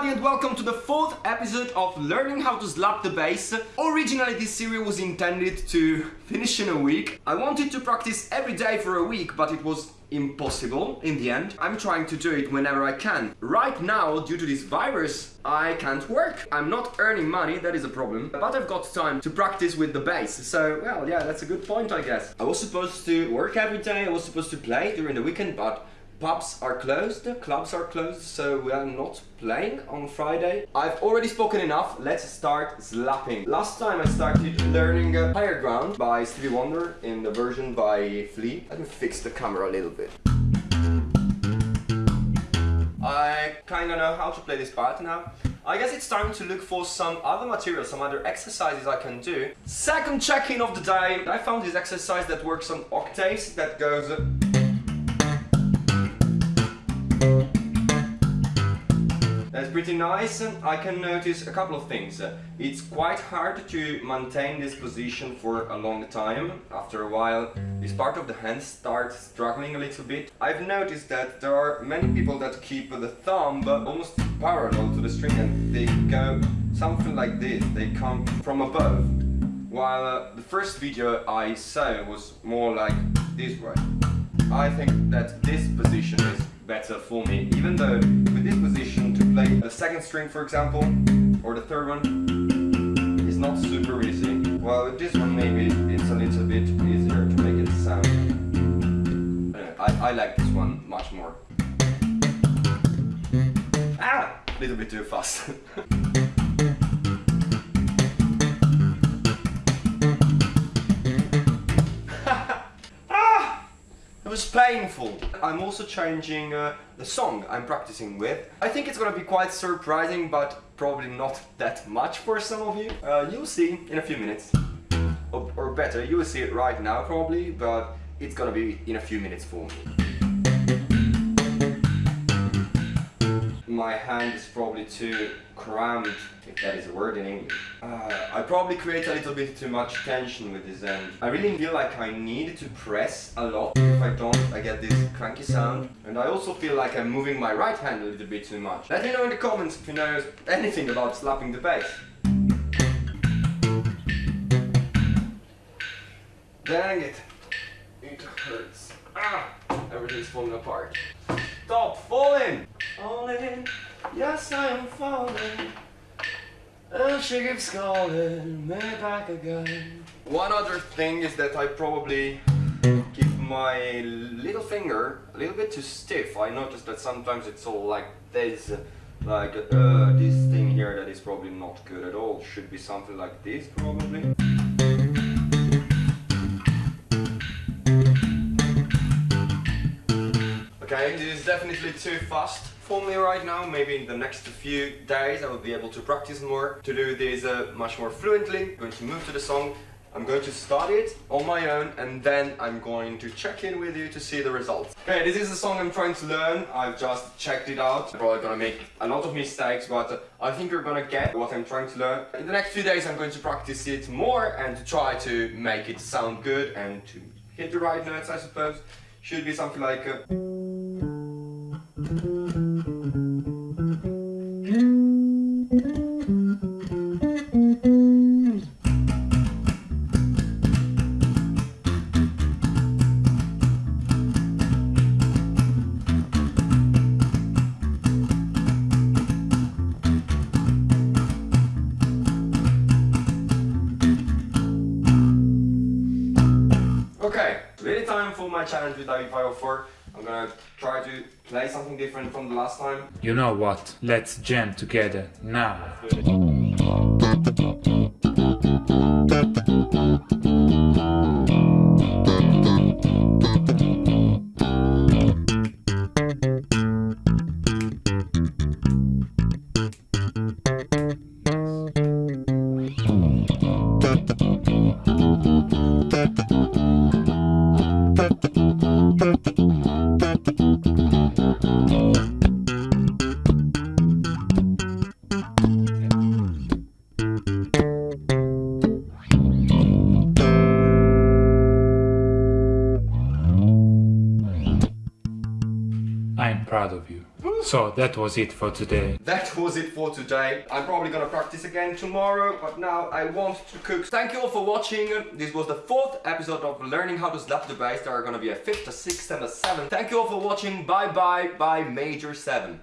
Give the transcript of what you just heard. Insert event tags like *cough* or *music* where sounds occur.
everybody and welcome to the fourth episode of Learning How to Slap the Bass. Originally this series was intended to finish in a week. I wanted to practice every day for a week but it was impossible in the end. I'm trying to do it whenever I can. Right now, due to this virus, I can't work. I'm not earning money, that is a problem. But I've got time to practice with the bass. So, well, yeah, that's a good point, I guess. I was supposed to work every day, I was supposed to play during the weekend, but pubs are closed, clubs are closed, so we are not playing on Friday. I've already spoken enough, let's start slapping. Last time I started learning uh, Higher Ground by Stevie Wonder in the version by Flea. Let me fix the camera a little bit. I kinda know how to play this part now. I guess it's time to look for some other material, some other exercises I can do. Second check-in of the day, I found this exercise that works on octaves that goes That's pretty nice. I can notice a couple of things. It's quite hard to maintain this position for a long time. After a while, this part of the hand starts struggling a little bit. I've noticed that there are many people that keep the thumb almost parallel to the string and they go something like this. They come from above. While uh, the first video I saw was more like this way. I think that this position is better for me, even though with this position to play the second string for example, or the third one, is not super easy. Well with this one maybe it's a little bit easier to make it sound. I, I like this one much more. Ah! A little bit too fast. *laughs* was painful. I'm also changing uh, the song I'm practicing with. I think it's gonna be quite surprising, but probably not that much for some of you. Uh, you'll see in a few minutes. Or, or better, you will see it right now probably, but it's gonna be in a few minutes for me. My hand is probably too cramped, if that is a word in English. Uh, I probably create a little bit too much tension with this end. I really feel like I need to press a lot. If I don't, I get this cranky sound. And I also feel like I'm moving my right hand a little bit too much. Let me know in the comments if you know anything about slapping the bass. Dang it. It hurts. Ah! Everything's falling apart. Stop falling! Falling, yes I am falling. And she keeps calling me back again. One other thing is that I probably keep my little finger a little bit too stiff. I noticed that sometimes it's all like this, like uh, this thing here that is probably not good at all. Should be something like this probably. This is definitely too fast for me right now. Maybe in the next few days I will be able to practice more to do this uh, much more fluently. I'm going to move to the song. I'm going to start it on my own and then I'm going to check in with you to see the results. Okay, this is the song I'm trying to learn. I've just checked it out. I'm probably gonna make a lot of mistakes, but uh, I think you're gonna get what I'm trying to learn. In the next few days I'm going to practice it more and to try to make it sound good and to hit the right notes, I suppose. Should be something like... Uh, Okay, really time for my challenge with IB504. I'm gonna try to play something different from the last time. You know what? Let's jam together now. *laughs* *laughs* proud of you. So that was it for today. That was it for today. I'm probably gonna practice again tomorrow, but now I want to cook. Thank you all for watching. This was the fourth episode of Learning How to Slap the Bass. There are gonna be a fifth, a sixth, and a seventh. Thank you all for watching. Bye bye, bye Major 7.